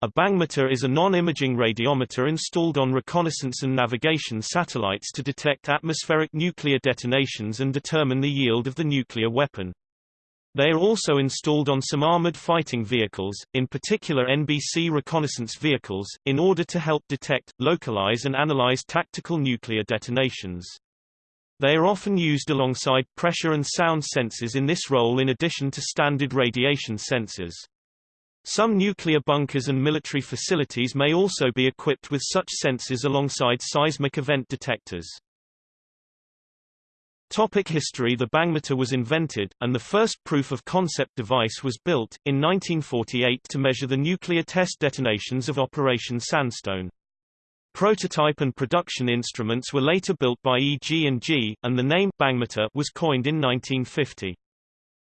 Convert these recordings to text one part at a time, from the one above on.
A bhangmeter is a non-imaging radiometer installed on reconnaissance and navigation satellites to detect atmospheric nuclear detonations and determine the yield of the nuclear weapon. They are also installed on some armored fighting vehicles, in particular NBC reconnaissance vehicles, in order to help detect, localize and analyze tactical nuclear detonations. They are often used alongside pressure and sound sensors in this role in addition to standard radiation sensors. Some nuclear bunkers and military facilities may also be equipped with such sensors alongside seismic event detectors. Topic history The bhangmeter was invented, and the first proof-of-concept device was built, in 1948 to measure the nuclear test detonations of Operation Sandstone. Prototype and production instruments were later built by EG&G, and the name bhangmeter was coined in 1950.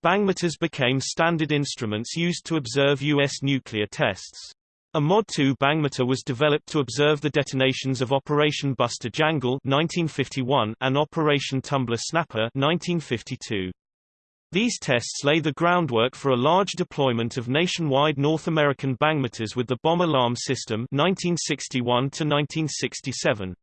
Bhangmeters became standard instruments used to observe U.S. nuclear tests. A Mod 2 bhangmeter was developed to observe the detonations of Operation Buster Jangle 1951 and Operation Tumbler Snapper 1952. These tests lay the groundwork for a large deployment of nationwide North American bhangmeters with the bomb alarm system 1961 to 1967.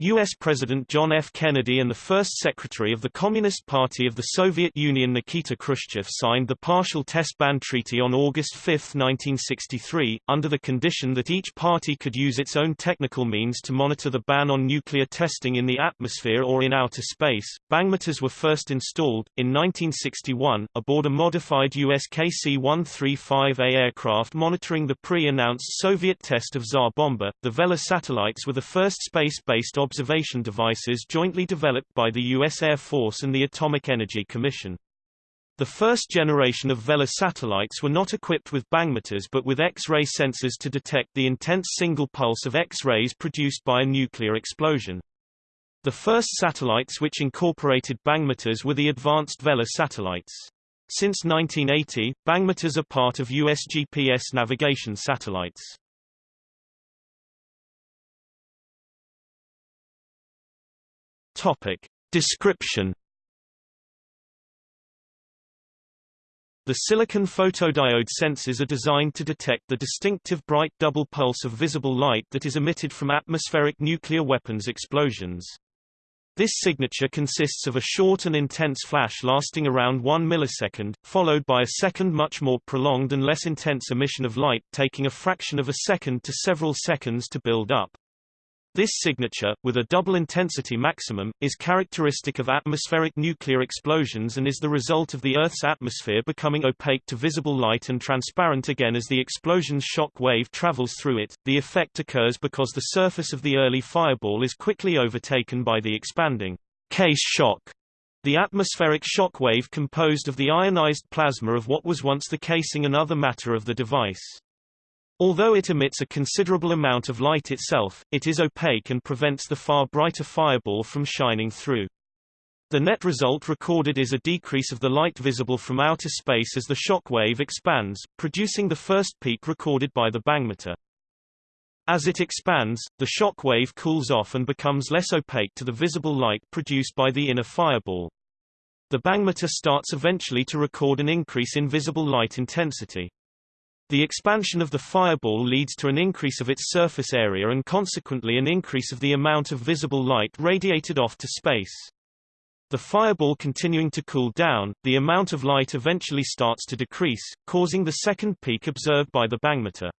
U.S. President John F. Kennedy and the first Secretary of the Communist Party of the Soviet Union Nikita Khrushchev signed the Partial Test Ban Treaty on August 5, 1963, under the condition that each party could use its own technical means to monitor the ban on nuclear testing in the atmosphere or in outer space. Bhangmeters were first installed, in 1961, aboard a modified US KC-135A aircraft monitoring the pre-announced Soviet test of Tsar Bomba. The Vela satellites were the first space-based observation devices jointly developed by the U.S. Air Force and the Atomic Energy Commission. The first generation of Vela satellites were not equipped with bhangmeters but with X-ray sensors to detect the intense single pulse of X-rays produced by a nuclear explosion. The first satellites which incorporated bhangmeters were the advanced Vela satellites. Since 1980, bhangmeters are part of U.S. GPS navigation satellites. Topic. Description The silicon photodiode sensors are designed to detect the distinctive bright double pulse of visible light that is emitted from atmospheric nuclear weapons explosions. This signature consists of a short and intense flash lasting around 1 millisecond, followed by a second much more prolonged and less intense emission of light taking a fraction of a second to several seconds to build up. This signature, with a double intensity maximum, is characteristic of atmospheric nuclear explosions and is the result of the Earth's atmosphere becoming opaque to visible light and transparent again as the explosion's shock wave travels through it. The effect occurs because the surface of the early fireball is quickly overtaken by the expanding case shock. The atmospheric shock wave composed of the ionized plasma of what was once the casing and other matter of the device. Although it emits a considerable amount of light itself, it is opaque and prevents the far brighter fireball from shining through. The net result recorded is a decrease of the light visible from outer space as the shock wave expands, producing the first peak recorded by the bhangmeter. As it expands, the shock wave cools off and becomes less opaque to the visible light produced by the inner fireball. The bhangmeter starts eventually to record an increase in visible light intensity. The expansion of the fireball leads to an increase of its surface area and consequently an increase of the amount of visible light radiated off to space. The fireball continuing to cool down, the amount of light eventually starts to decrease, causing the second peak observed by the bhangmeter.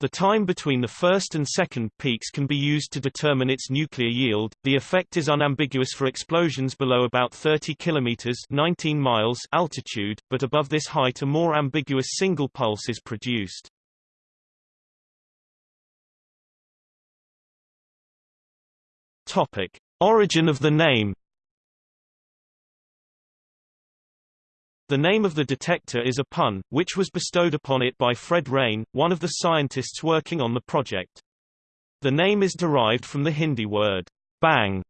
The time between the first and second peaks can be used to determine its nuclear yield. The effect is unambiguous for explosions below about 30 kilometers (19 miles) altitude, but above this height a more ambiguous single pulse is produced. Topic: Origin of the name The name of the detector is a pun, which was bestowed upon it by Fred Reines, one of the scientists working on the project. The name is derived from the Hindi word, bhang,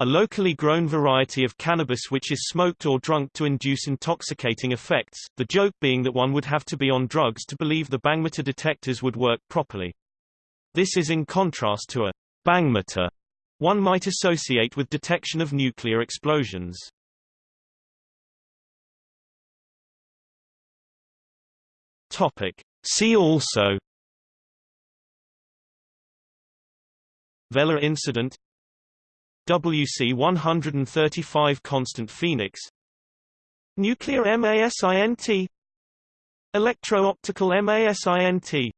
a locally grown variety of cannabis which is smoked or drunk to induce intoxicating effects, the joke being that one would have to be on drugs to believe the bhangmeter detectors would work properly. This is in contrast to a bangmeter one might associate with detection of nuclear explosions. Topic. See also. Vela incident. WC 135 constant Phoenix. Nuclear MASINT Electro-optical MASINT